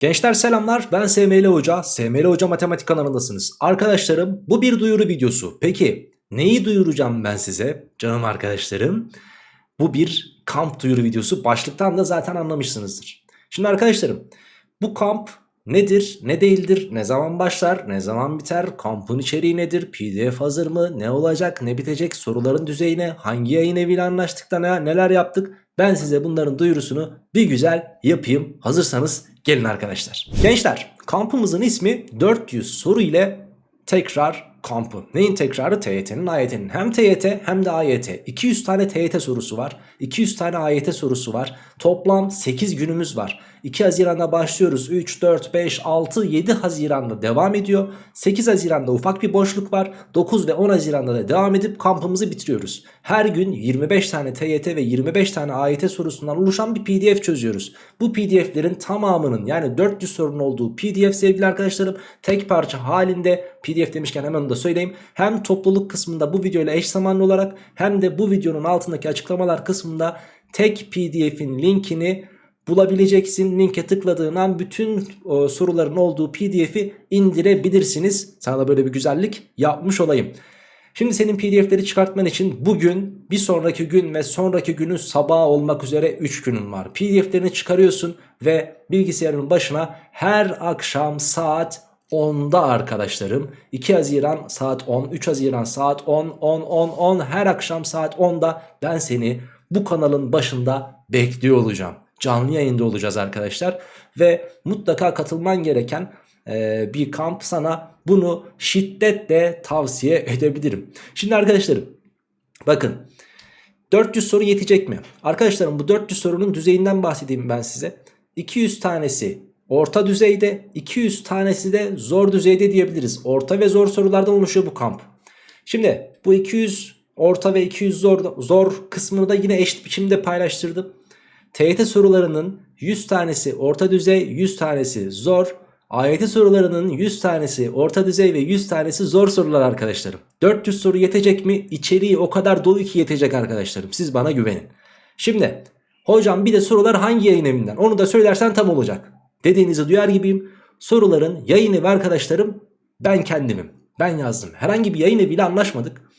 Gençler selamlar ben SML Hoca, SML Hoca Matematik kanalındasınız. Arkadaşlarım bu bir duyuru videosu. Peki neyi duyuracağım ben size canım arkadaşlarım? Bu bir kamp duyuru videosu başlıktan da zaten anlamışsınızdır. Şimdi arkadaşlarım bu kamp nedir, ne değildir, ne zaman başlar, ne zaman biter, kampın içeriği nedir, pdf hazır mı, ne olacak, ne bitecek, soruların düzeyine, hangi yayın eviyle anlaştık da ne, neler yaptık ben size bunların duyurusunu bir güzel yapayım. Hazırsanız gelin arkadaşlar. Gençler kampımızın ismi 400 soru ile tekrar kampı. Neyin tekrarı? TYT'nin AYT'nin. Hem TYT hem de AYT. 200 tane TYT sorusu var. 200 tane AYT sorusu var. Toplam 8 günümüz var. 2 Haziran'da başlıyoruz. 3, 4, 5, 6, 7 Haziran'da devam ediyor. 8 Haziran'da ufak bir boşluk var. 9 ve 10 Haziran'da da devam edip kampımızı bitiriyoruz. Her gün 25 tane TYT ve 25 tane AYT sorusundan oluşan bir pdf çözüyoruz. Bu pdf'lerin tamamının yani 400 sorunun olduğu pdf sevgili arkadaşlarım tek parça halinde pdf demişken hemen onu da söyleyeyim. Hem topluluk kısmında bu videoyla eş zamanlı olarak hem de bu videonun altındaki açıklamalar kısmında tek pdf'in linkini bulabileceksin. Linke tıkladığın an bütün o, soruların olduğu pdf'i indirebilirsiniz. Sana da böyle bir güzellik yapmış olayım. Şimdi senin pdf'leri çıkartman için bugün, bir sonraki gün ve sonraki günün sabahı olmak üzere 3 günün var. Pdf'lerini çıkarıyorsun ve bilgisayarın başına her akşam saat 10'da arkadaşlarım 2 Haziran saat 10, 3 Haziran saat 10, 10, 10, 10 her akşam saat 10'da ben seni bu kanalın başında bekliyor olacağım. Canlı yayında olacağız arkadaşlar ve mutlaka katılman gereken e, bir kamp sana bunu şiddetle tavsiye edebilirim. Şimdi arkadaşlarım bakın 400 soru yetecek mi? Arkadaşlarım bu 400 sorunun düzeyinden bahsedeyim ben size. 200 tanesi orta düzeyde 200 tanesi de zor düzeyde diyebiliriz. Orta ve zor sorulardan oluşuyor bu kamp. Şimdi bu 200 orta ve 200 zor, zor kısmını da yine eşit biçimde paylaştırdım. TYT sorularının 100 tanesi orta düzey 100 tanesi zor. AYT sorularının 100 tanesi orta düzey ve 100 tanesi zor sorular arkadaşlarım. 400 soru yetecek mi? İçeriği o kadar dolu ki yetecek arkadaşlarım. Siz bana güvenin. Şimdi hocam bir de sorular hangi yayın evinden? Onu da söylersen tam olacak. Dediğinizi duyar gibiyim. Soruların yayın evi arkadaşlarım ben kendimim. Ben yazdım. Herhangi bir yayın eviyle anlaşmadık.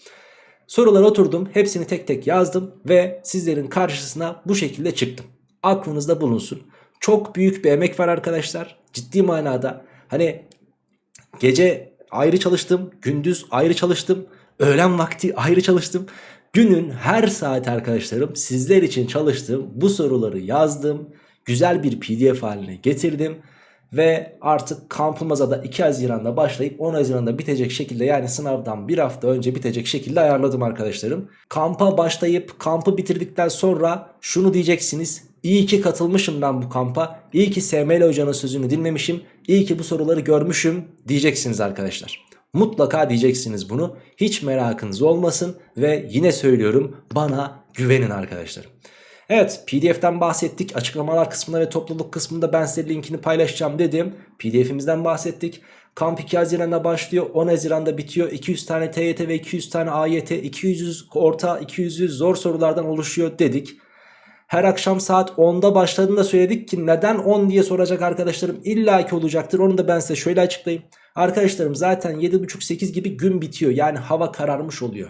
Sorulara oturdum. Hepsini tek tek yazdım ve sizlerin karşısına bu şekilde çıktım. Aklınızda bulunsun. Çok büyük bir emek var arkadaşlar. Ciddi manada. Hani gece ayrı çalıştım, gündüz ayrı çalıştım, öğlen vakti ayrı çalıştım. Günün her saat arkadaşlarım sizler için çalıştım. Bu soruları yazdım. Güzel bir pdf haline getirdim. Ve artık kampımıza da 2 Haziran'da başlayıp 10 Haziran'da bitecek şekilde yani sınavdan bir hafta önce bitecek şekilde ayarladım arkadaşlarım. Kampa başlayıp kampı bitirdikten sonra şunu diyeceksiniz. İyi ki katılmışım ben bu kampa. İyi ki SML hocanın sözünü dinlemişim. İyi ki bu soruları görmüşüm diyeceksiniz arkadaşlar. Mutlaka diyeceksiniz bunu. Hiç merakınız olmasın ve yine söylüyorum bana güvenin arkadaşlarım. Evet pdf'den bahsettik açıklamalar kısmında ve topluluk kısmında ben size linkini paylaşacağım dedim. Pdf'imizden bahsettik. Kamp 2 Haziran'da başlıyor 10 Haziran'da bitiyor 200 tane TYT ve 200 tane AYT 200 orta 200 zor sorulardan oluşuyor dedik. Her akşam saat 10'da başladığında söyledik ki neden 10 diye soracak arkadaşlarım illaki olacaktır. Onu da ben size şöyle açıklayayım. Arkadaşlarım zaten 7.30-8 gibi gün bitiyor yani hava kararmış oluyor.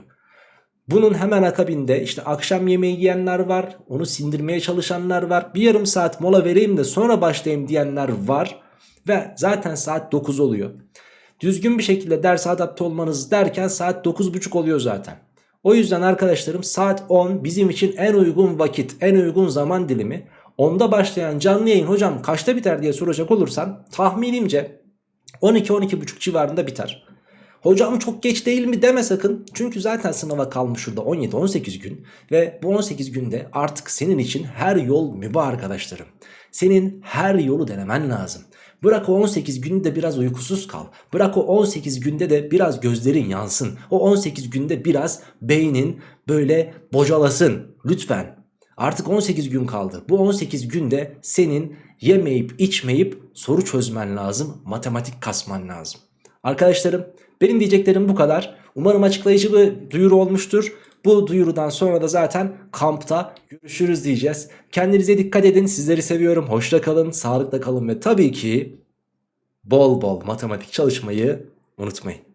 Bunun hemen akabinde işte akşam yemeği yiyenler var. Onu sindirmeye çalışanlar var. Bir yarım saat mola vereyim de sonra başlayayım diyenler var. Ve zaten saat 9 oluyor. Düzgün bir şekilde ders adapte olmanız derken saat 9.30 oluyor zaten. O yüzden arkadaşlarım saat 10 bizim için en uygun vakit, en uygun zaman dilimi. Onda başlayan canlı yayın hocam kaçta biter diye soracak olursan tahminimce 12-12.30 civarında biter. Hocam çok geç değil mi deme sakın. Çünkü zaten sınava kalmış şurada 17-18 gün. Ve bu 18 günde artık senin için her yol mübah arkadaşlarım. Senin her yolu denemen lazım. Bırak o 18 günde biraz uykusuz kal. Bırak o 18 günde de biraz gözlerin yansın. O 18 günde biraz beynin böyle bocalasın. Lütfen. Artık 18 gün kaldı. Bu 18 günde senin yemeyip içmeyip soru çözmen lazım. Matematik kasman lazım. Arkadaşlarım benim diyeceklerim bu kadar. Umarım açıklayıcı bir duyuru olmuştur. Bu duyurudan sonra da zaten kampta görüşürüz diyeceğiz. Kendinize dikkat edin. Sizleri seviyorum. Hoşça kalın, sağlıkla kalın ve tabii ki bol bol matematik çalışmayı unutmayın.